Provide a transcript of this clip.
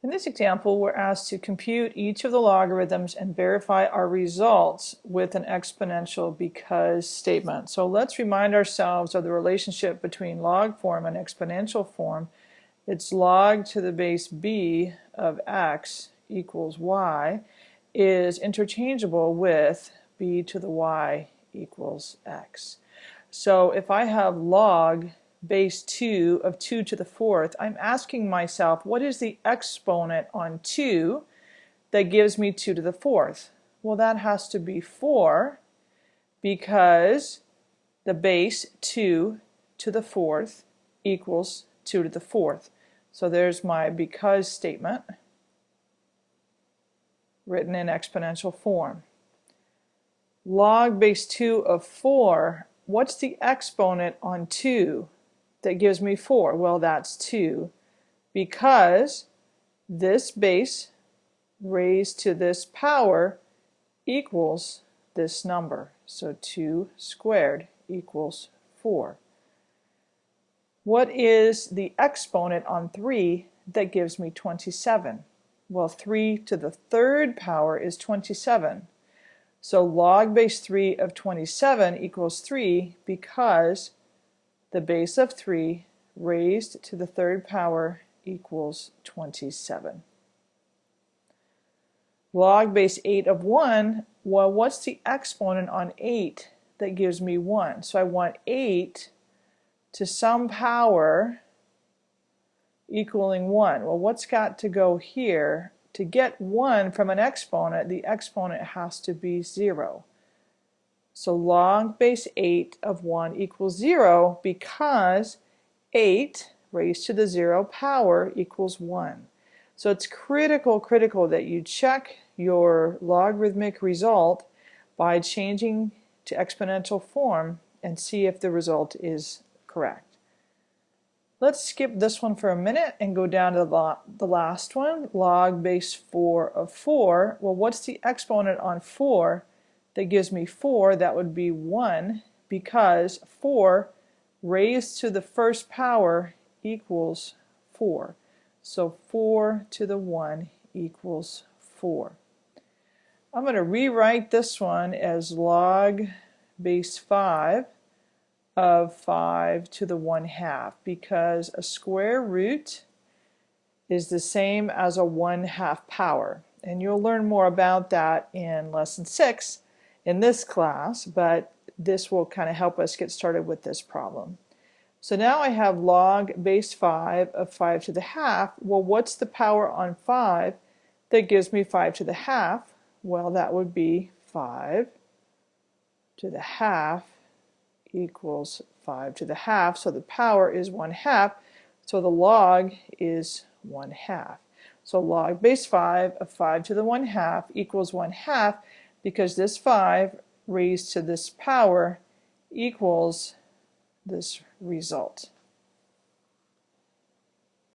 In this example, we're asked to compute each of the logarithms and verify our results with an exponential because statement. So let's remind ourselves of the relationship between log form and exponential form. It's log to the base b of x equals y is interchangeable with b to the y equals x. So if I have log base 2 of 2 to the fourth, I'm asking myself, what is the exponent on 2 that gives me 2 to the fourth? Well, that has to be 4 because the base 2 to the fourth equals 2 to the fourth. So there's my because statement written in exponential form. Log base 2 of 4, what's the exponent on 2? That gives me 4? Well, that's 2 because this base raised to this power equals this number. So 2 squared equals 4. What is the exponent on 3 that gives me 27? Well, 3 to the third power is 27. So log base 3 of 27 equals 3 because the base of 3 raised to the third power equals 27. Log base 8 of 1, well, what's the exponent on 8 that gives me 1? So I want 8 to some power equaling 1. Well, what's got to go here? To get 1 from an exponent, the exponent has to be 0. So log base 8 of 1 equals 0 because 8 raised to the 0 power equals 1. So it's critical, critical that you check your logarithmic result by changing to exponential form and see if the result is correct. Let's skip this one for a minute and go down to the last one, log base 4 of 4. Well, what's the exponent on 4? That gives me 4, that would be 1 because 4 raised to the first power equals 4. So 4 to the 1 equals 4. I'm going to rewrite this one as log base 5 of 5 to the 1 half because a square root is the same as a 1 half power. And you'll learn more about that in lesson 6 in this class, but this will kind of help us get started with this problem. So now I have log base 5 of 5 to the half. Well, what's the power on 5 that gives me 5 to the half? Well, that would be 5 to the half equals 5 to the half. So the power is 1 half. So the log is 1 half. So log base 5 of 5 to the 1 half equals 1 half because this 5 raised to this power equals this result.